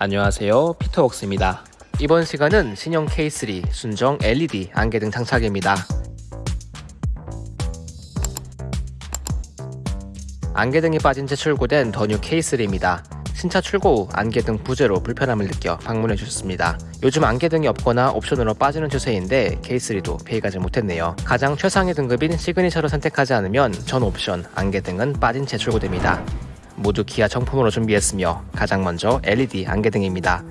안녕하세요. 피터웍스입니다. 이번 시간은 신형 K3 순정 LED 안개등 장착입니다. 안개등이 빠진 채 출고된 더뉴 K3입니다. 신차 출고 후 안개등 부재로 불편함을 느껴 방문해 주셨습니다. 요즘 안개등이 없거나 옵션으로 빠지는 추세인데 K3도 피해가지 못했네요. 가장 최상위 등급인 시그니처를 선택하지 않으면 전 옵션 안개등은 빠진 채 출고됩니다 모두 기아 정품으로 준비했으며 가장 먼저 LED 안개등입니다.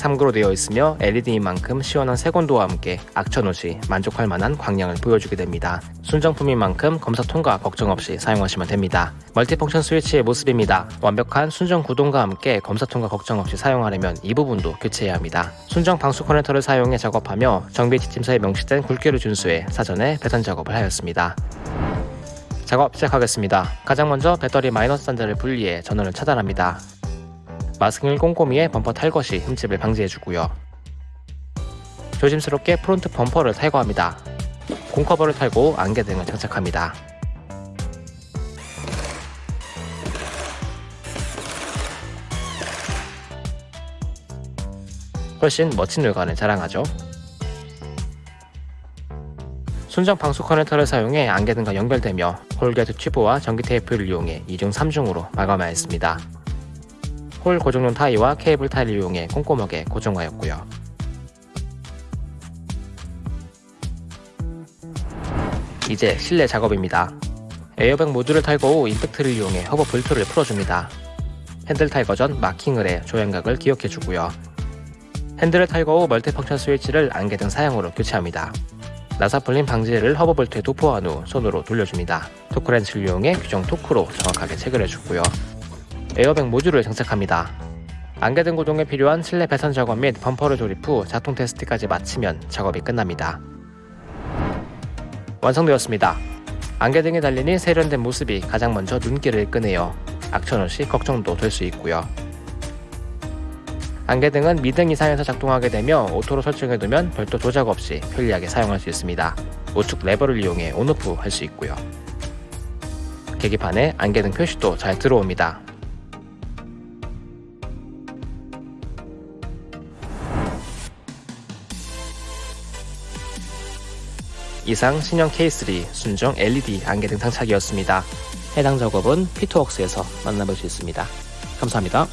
3구로 되어 있으며 LED인 만큼 시원한 색온도와 함께 악천 후시 만족할 만한 광량을 보여주게 됩니다. 순정품인 만큼 검사 통과 걱정 없이 사용하시면 됩니다. 멀티펑션 스위치의 모습입니다. 완벽한 순정 구동과 함께 검사 통과 걱정 없이 사용하려면 이 부분도 교체해야 합니다. 순정 방수 커넥터를 사용해 작업하며 정비 지침서에 명시된 굵기를 준수해 사전에 배선 작업을 하였습니다. 작업 시작하겠습니다. 가장 먼저 배터리 마이너스 단자를 분리해 전원을 차단합니다. 마스킹을 꼼꼼히 해 범퍼 탈거 시 흠집을 방지해주고요. 조심스럽게 프론트 범퍼를 탈거합니다. 공커버를 탈거 후 안개등을 장착합니다. 훨씬 멋진 외관을 자랑하죠. 순정 방수 커넥터를 사용해 안개등과 연결되며 corrugate 튜브와 전기 테이프를 이용해 2중 3중으로 마감하였습니다. 홀 고정용 타이와 케이블 타이를 이용해 꼼꼼하게 고정하였고요. 이제 실내 작업입니다. 에어백 모듈을 탈거 후 임팩트를 이용해 허브 볼트를 풀어줍니다. 핸들 탈거 전 마킹을 해 조향각을 기억해주고요. 핸들을 탈거 후 multifunction 스위치를 안개등 사양으로 교체합니다. 나사풀림 방지제를 허브볼트에 도포한 후 손으로 돌려줍니다. 토크렌치를 이용해 규정 토크로 정확하게 체결해주고요. 에어백 모듈을 장착합니다. 안개등 구동에 필요한 실내 배선 작업 및 범퍼를 조립 후 작동 테스트까지 마치면 작업이 끝납니다. 완성되었습니다. 안개등이 달리니 세련된 모습이 가장 먼저 눈길을 끄네요. 악천후 시 걱정도 덜 수 있고요. 안개등은 미등 이상에서 작동하게 되며 오토로 설정해두면 별도 조작 없이 편리하게 사용할 수 있습니다. 우측 레버를 이용해 on off 할 수 있고요. 계기판에 안개등 표시도 잘 들어옵니다. 이상 신형 K3 순정 LED 안개등 장착이었습니다. 해당 작업은 피트웍스에서 만나볼 수 있습니다. 감사합니다.